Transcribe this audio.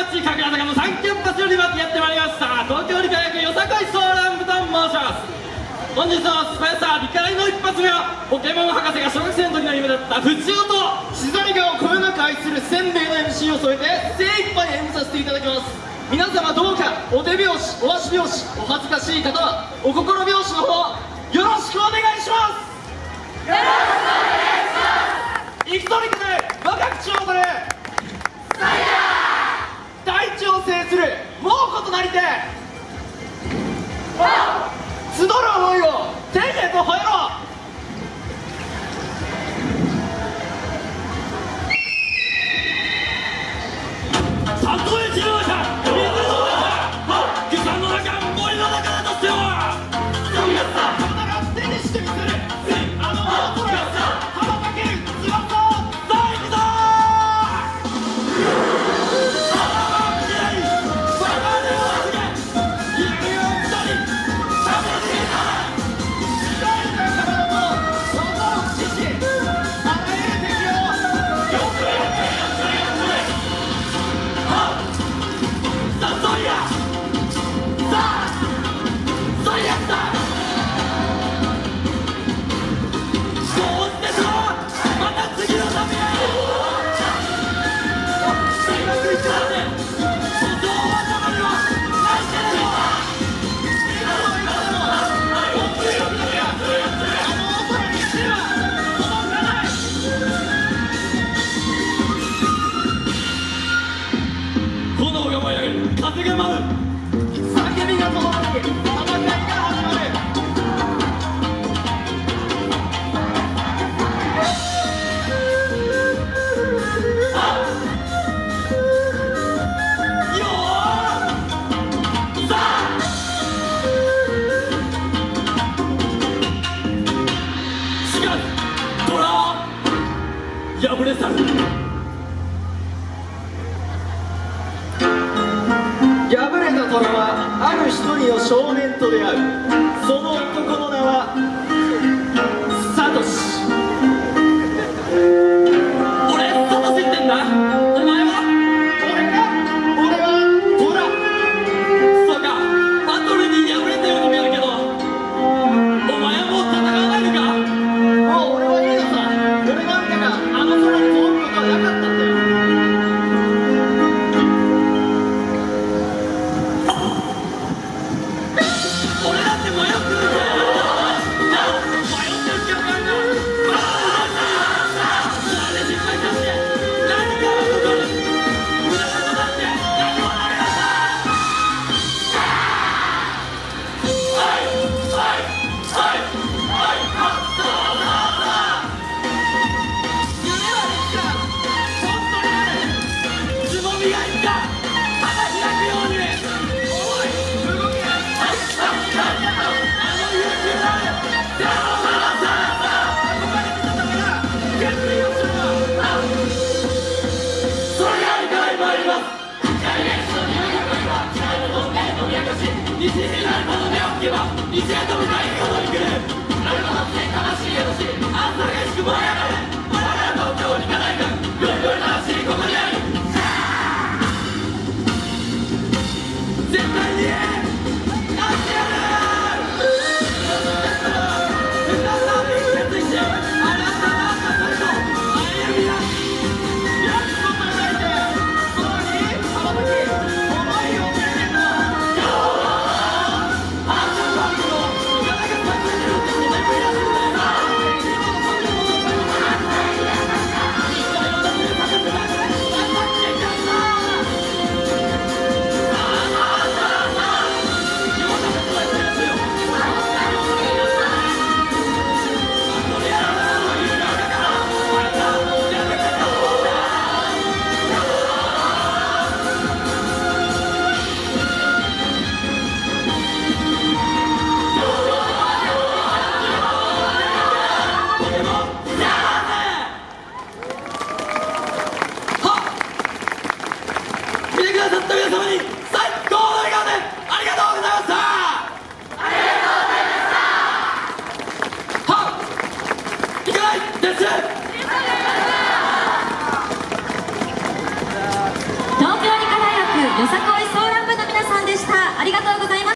町神楽坂のサンキャンパスよりまやってまいりました。東京理科学よさこいソーラン部と申します。本日のスペンサー理科大の一発目はポケモン博士が小学生の時の夢だった藤尾と静がをこよなく愛するせんべいの MC を添えて精一杯演舞させていただきます。皆様どうかお手拍子お足拍子お恥ずかしい方はお心拍子の方よろしくお願いします。集る思いを天へと吠えろ破れ去る敗れた虎はある一人の少年と出会う西になるほど目をつけば西へと向かいに踊り来るなるほどって悲しいよし朝激しく燃え上がる我ら東京にかないくよりより魂ここにある絶対にった皆様に最高の笑顔でありがとうございましたありがとうございましたはっいかないです東京理科大学よさこ